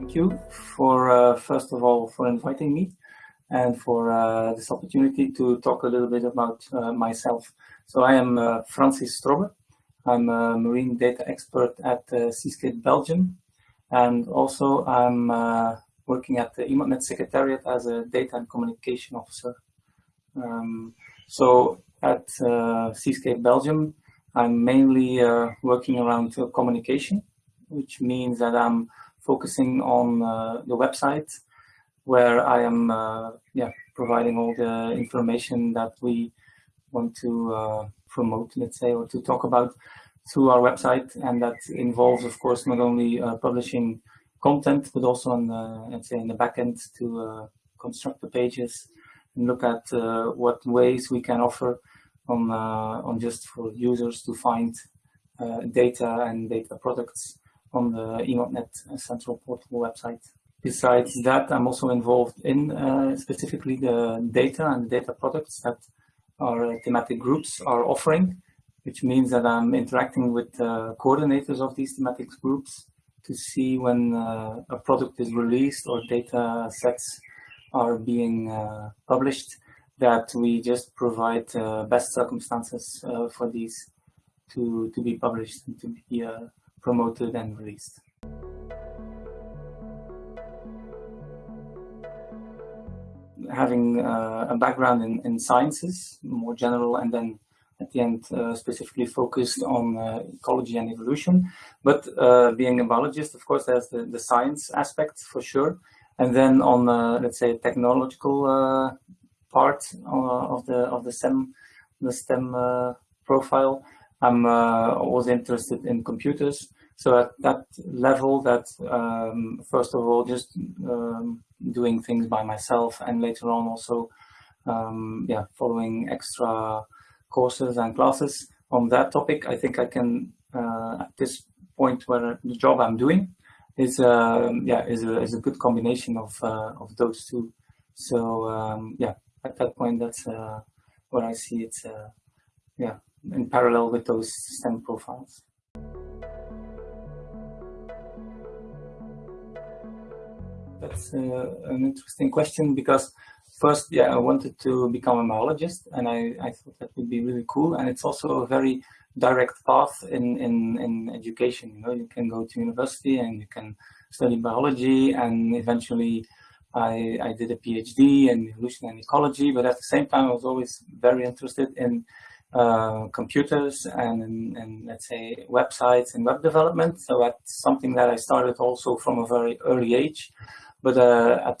Thank you for, uh, first of all, for inviting me and for uh, this opportunity to talk a little bit about uh, myself. So I am uh, Francis Strobbe. I'm a marine data expert at uh, Seascape Belgium. And also I'm uh, working at the EMODnet Secretariat as a data and communication officer. Um, so at uh, Seascape Belgium, I'm mainly working around communication, which means that I'm focusing on uh, the website where I am uh, yeah, providing all the information that we want to uh, promote, let's say, or to talk about through our website. And that involves, of course, not only uh, publishing content, but also on, the, let's say, in the backend to uh, construct the pages and look at uh, what ways we can offer on, on just for users to find data and data products on the EMODnet Central Portal website. Besides that, I'm also involved in uh, specifically the data and data products that our thematic groups are offering, which means that I'm interacting with uh, coordinators of these thematic groups to see when uh, a product is released or data sets are being uh, published, that we just provide uh, best circumstances uh, for these to, to be published and to be promoted and released. Having uh, a background in, in sciences, more general, and then at the end uh, specifically focused on uh, ecology and evolution. But uh, being a biologist, of course, there's the, the science aspect for sure. And then on, uh, let's say, technological uh, part of the of the STEM, the STEM profile, I'm uh, always interested in computers. So at that level that, um, first of all, just um, doing things by myself and later on also, um, yeah, following extra courses and classes on that topic, I think I can, uh, at this point where the job I'm doing is, uh, yeah, is a, is a good combination of, uh, of those two. So, um, yeah, at that point, that's uh, where I see it, uh, yeah, in parallel with those STEM profiles. That's uh, an interesting question because first, yeah, I wanted to become a biologist and I, I thought that would be really cool. And it's also a very direct path in, in, in education. You know, you can go to university and you can study biology and eventually I, I did a PhD in evolution and ecology, but at the same time, I was always very interested in uh, computers and, let's say websites and web development. So that's something that I started also from a very early age. But uh, at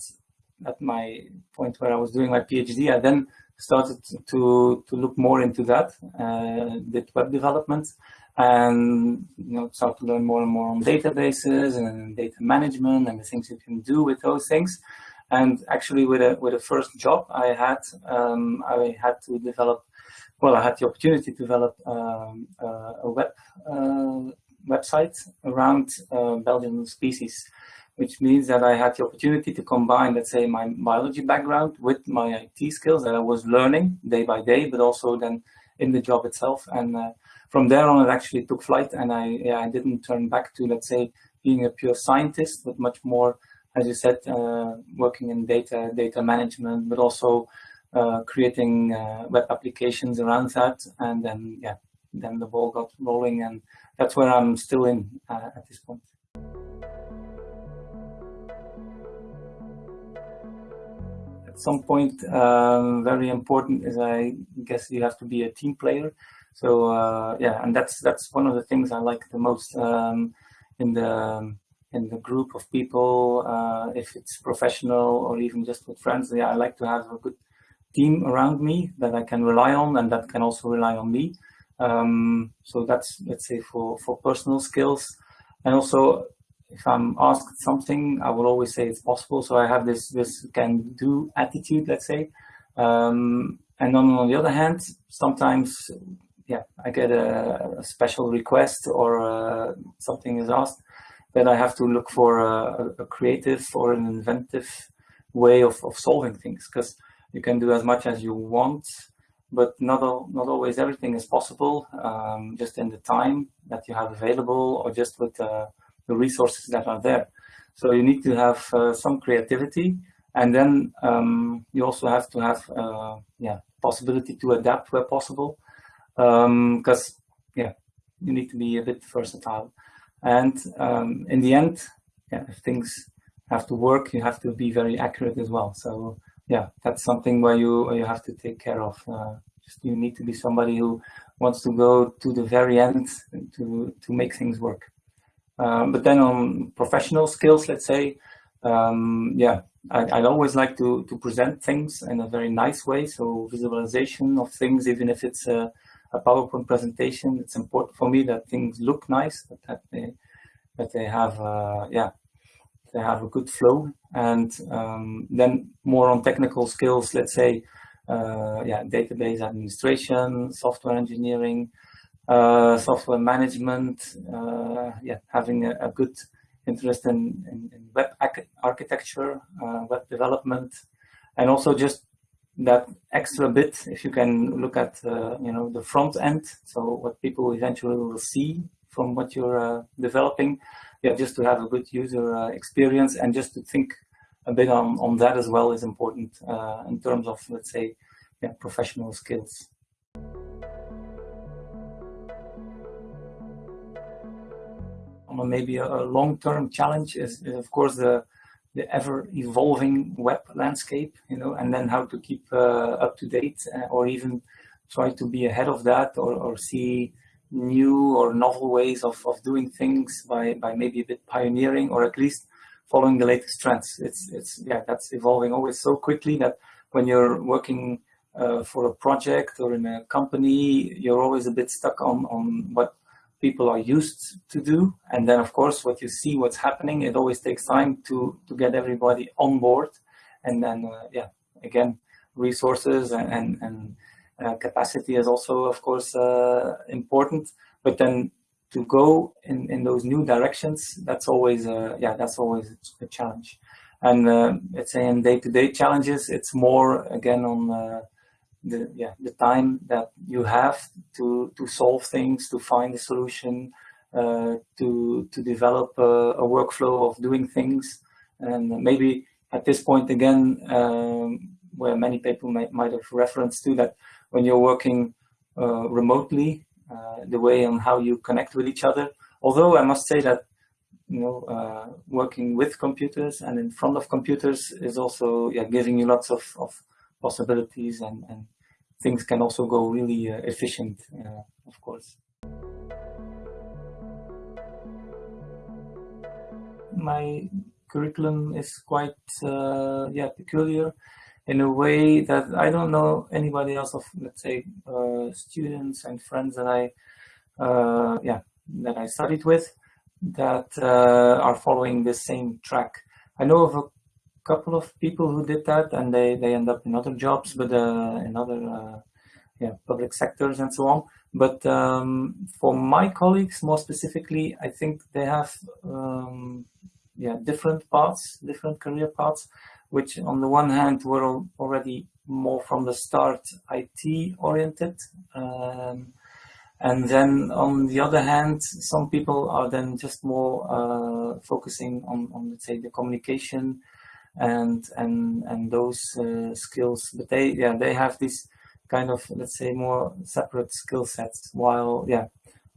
at my point where I was doing my PhD, I then started to to look more into that, uh, did web development, and you know start to learn more and more on databases and data management and the things you can do with those things. And actually, with a with the first job I had, um, I had to develop well, I had the opportunity to develop um, uh, a web uh, website around uh, Belgian species, which means that I had the opportunity to combine, let's say, my biology background with my IT skills that I was learning day by day, but also then in the job itself. And from there on, it actually took flight, and I, yeah, I didn't turn back to, let's say, being a pure scientist, but much more, as you said, uh, working in data, data management, but also uh, creating uh, web applications around that, and then yeah, then the ball got rolling, and that's where I'm still in uh, at this point. At some point, um, very important is I guess you have to be a team player. So uh, yeah, and that's that's one of the things I like the most um, in the in the group of people. Uh, if it's professional or even just with friends, yeah, I like to have a good team around me that I can rely on and that can also rely on me. Um, so that's, let's say, for, for personal skills. And also, if I'm asked something, I will always say it's possible. So I have this, this can do attitude, let's say. Um, and on, on the other hand, sometimes, yeah, I get a, a special request or uh, something is asked that I have to look for a, a creative or an inventive way of, of solving things. Because you can do as much as you want, but not, all, not always everything is possible, um, just in the time that you have available or just with uh, the resources that are there. So you need to have uh, some creativity, and then um, you also have to have uh, yeah possibility to adapt where possible, because um, yeah you need to be a bit versatile. And um, in the end, yeah, if things have to work, you have to be very accurate as well. So yeah, that's something where you where you have to take care of. Uh, just you need to be somebody who wants to go to the very end to to make things work. Um, but then on professional skills, let's say, um, yeah, I, would always like to to present things in a very nice way. So visualization of things, even if it's a, a PowerPoint presentation, it's important for me that things look nice, that, that they that they have, uh, yeah, they have a good flow. And um, then more on technical skills, let's say, uh, yeah, database administration, software engineering, uh, software management, uh, yeah, having a, a, good interest in, in, in web architecture, uh, web development, and also just that extra bit, if you can look at, uh, you know, the front end, so what people eventually will see from what you're uh, developing, yeah, just to have a good user uh, experience and just to think a bit on, on that as well is important uh, in terms of, let's say, yeah, professional skills. maybe a, a long-term challenge is, is, of course, the, the ever-evolving web landscape, you know, and then how to keep uh, up to date uh, or even try to be ahead of that or, or see new or novel ways of, of doing things by, by maybe a bit pioneering or at least following the latest trends. It's, it's yeah, that's evolving always so quickly that when you're working uh, for a project or in a company, you're always a bit stuck on, on what people are used to do. And then of course, what you see, what's happening, it always takes time to, to get everybody on board. And then, uh, yeah, again, resources and, and, and capacity is also, of course, uh, important. But then to go in, in those new directions, that's always, uh, yeah, that's always a challenge. And uh, let's say in day-to-day -day challenges, it's more again on uh, the yeah the time that you have to to solve things, to find a solution, uh, to to develop a, a, workflow of doing things, and maybe at this point again, um, where many people might, might have reference to that when you're working uh, remotely, uh, the way on how you connect with each other. Although I must say that you know, uh, working with computers and in front of computers is also yeah, giving you lots of, of possibilities and, and things can also go really uh, efficient, uh, of course. My curriculum is quite uh, yeah peculiar in a way that I don't know anybody else of, let's say, uh, students and friends that I, uh, yeah, that I studied with that uh, are following the same track. I know of a couple of people who did that and they, they end up in other jobs, but uh, in other uh, yeah, public sectors and so on. But um, for my colleagues, more specifically, I think they have um, yeah, different paths, different career paths which on the one hand were already more from the start IT oriented. Um, and then on the other hand, some people are then just more uh, focusing on, on, let's say, the communication and and and those uh, skills. But they, yeah, they have this kind of, let's say, more separate skill sets. While, yeah,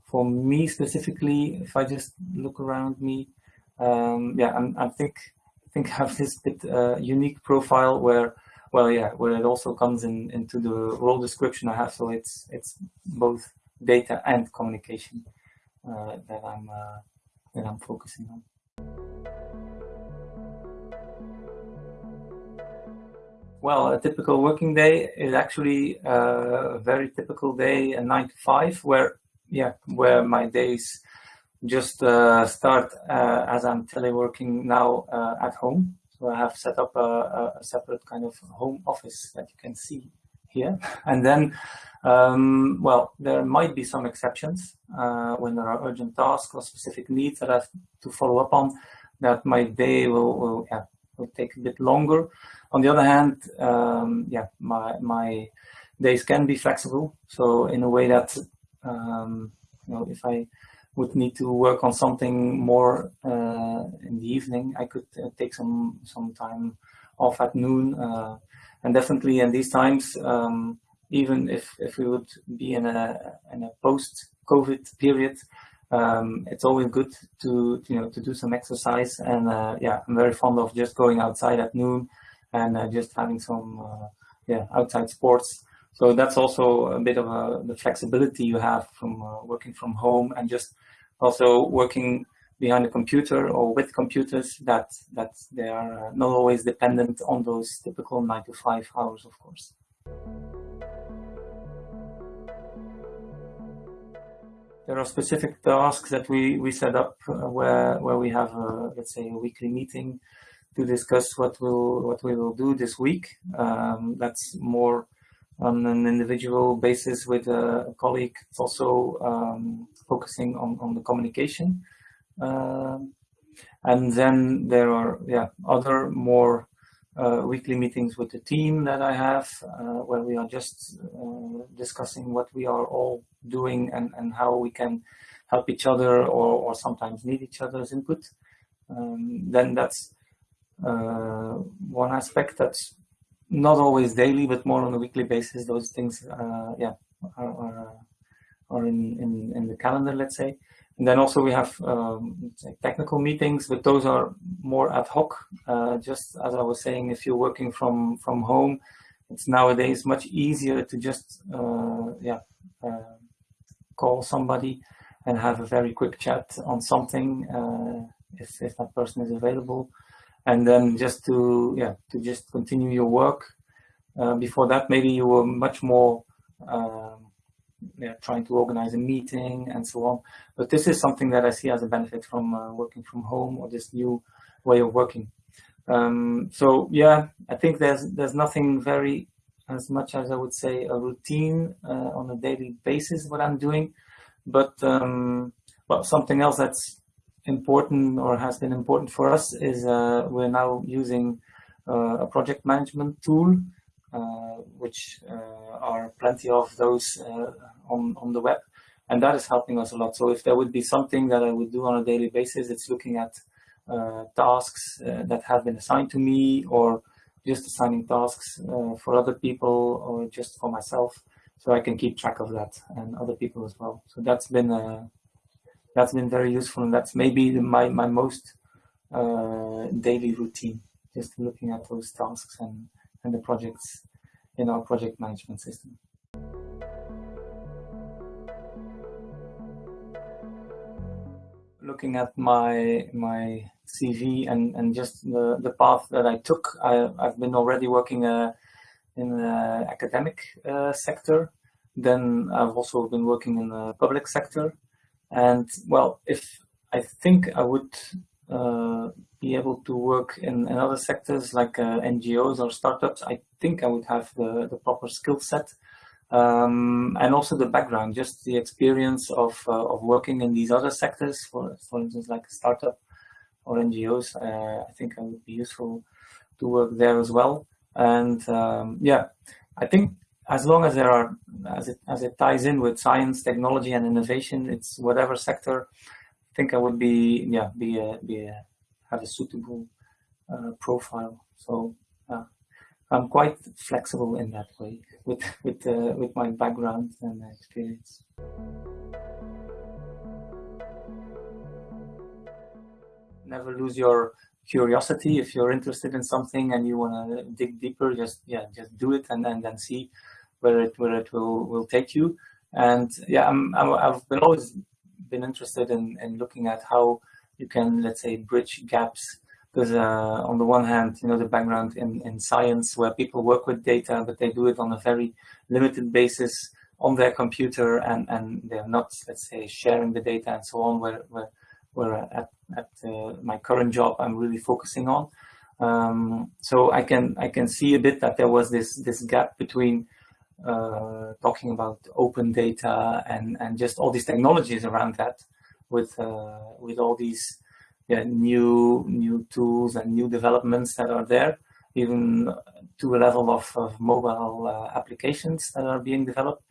for me specifically, if I just look around me, um, yeah, I, I think think have this bit uh, unique profile where, well, yeah, where it also comes in into the role description I have. So it's it's both data and communication uh, that I'm uh, that I'm focusing on. Well, a typical working day is actually uh, a very typical day, a nine to five, where yeah, where my days just uh, start uh, as I'm teleworking now uh, at home. So I have set up a, a, separate kind of home office that you can see here. And then, um, well, there might be some exceptions when there are urgent tasks or specific needs that I have to follow up on that my day will, will, yeah, will take a bit longer. On the other hand, um, yeah, my, my days can be flexible. So in a way that, um, you know, if I would need to work on something more uh, in the evening. I could take some some time off at noon, and definitely in these times, um, even if if we would be in a in a post COVID period, um, it's always good to you know to do some exercise. And uh, yeah, I'm very fond of just going outside at noon and uh, just having some uh, yeah outside sports. So that's also a bit of a, the flexibility you have from uh, working from home and just also working behind a computer or with computers that that they are not always dependent on those typical nine to five hours, of course. there are specific tasks that we, we set up uh, where, where we have, a, let's say, a weekly meeting to discuss what we'll, what we will do this week. Um, that's more on an individual basis with a colleague. It's also um, focusing on, on the communication. Uh, and then there are yeah other more uh, weekly meetings with the team that I have, uh, where we are just uh, discussing what we are all doing and, and how we can help each other or, or sometimes need each other's input. Um, then that's uh, one aspect that's not always daily, but more on a weekly basis. Those things, uh, yeah, are, are, are in, in, in the calendar, let's say. And then also we have um, technical meetings, but those are more ad hoc. Uh, just as I was saying, if you're working from from home, it's nowadays much easier to just uh, yeah uh, call somebody and have a very quick chat on something uh, if if that person is available, and then just to yeah to just continue your work. Uh, before that, maybe you were much more um, yeah, trying to organize a meeting and so on. But this is something that I see as a benefit from uh, working from home or this new way of working. Um, so yeah, I think there's there's nothing very as much as I would say a routine uh, on a daily basis what I'm doing, but um, well something else that's important or has been important for us is uh, we're now using uh, a project management tool uh, which uh, are plenty of those on, on the web. And that is helping us a lot. So if there would be something that I would do on a daily basis, it's looking at tasks that have been assigned to me or just assigning tasks for other people or just for myself so I can keep track of that and other people as well. So that's been uh, that's been very useful, and that's maybe my my most uh, daily routine, just looking at those tasks and and the projects in our project management system. Looking at my my CV and, and just the, the path that I took, I, I've been already working uh, in the academic uh, sector. Then I've also been working in the public sector. And well, if I think I would uh, be able to work in, in other sectors like uh, NGOs or startups, I think I would have the, the proper skill set um, and also the background, just the experience of, uh, of working in these other sectors, for, for instance, like a startup or NGOs. Uh, I think I would be useful to work there as well. And um, yeah, I think as long as there are, as it, as it ties in with science, technology and innovation, it's whatever sector I think I would be yeah be a, be a, have a suitable uh, profile. So uh, I'm quite flexible in that way with with uh, with my background and experience. Never lose your curiosity if you're interested in something and you want to dig deeper. Just yeah, just do it and then then see where it where it will will take you. And yeah, I'm, I'm I've been always been interested in, in looking at how you can, let's say, bridge gaps. Because uh, on the one hand, you know, the background in, in science where people work with data, but they do it on a very limited basis on their computer and, and they're not, let's say, sharing the data and so on, where, where, where at, at uh, my current job, I'm really focusing on. Um, so I can I can see a bit that there was this this gap between uh, talking about open data and, and just all these technologies around that with, uh, with all these yeah, new, new tools and new developments that are there, even to a level of, of mobile uh, applications that are being developed.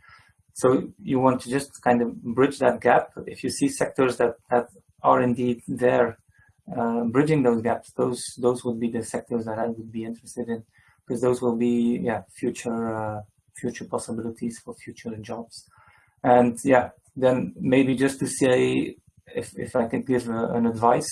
So you want to just kind of bridge that gap. If you see sectors that, that are indeed there uh, bridging those gaps, those those would be the sectors that I would be interested in because those will be yeah future uh, future possibilities for future jobs. And yeah, then maybe just to say if if I can give a, an advice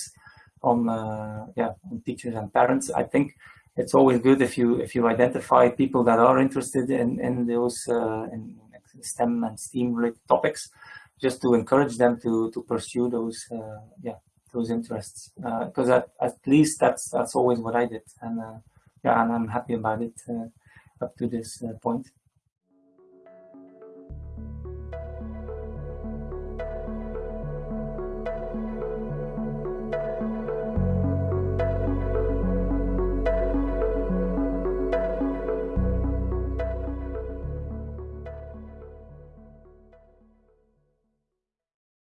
on uh, yeah on teachers and parents, I think it's always good if you if you identify people that are interested in in those uh, in STEM and STEAM related topics, just to encourage them to to pursue those uh, yeah those interests because uh, at, at least that's that's always what I did and uh, yeah and I'm happy about it uh, up to this point.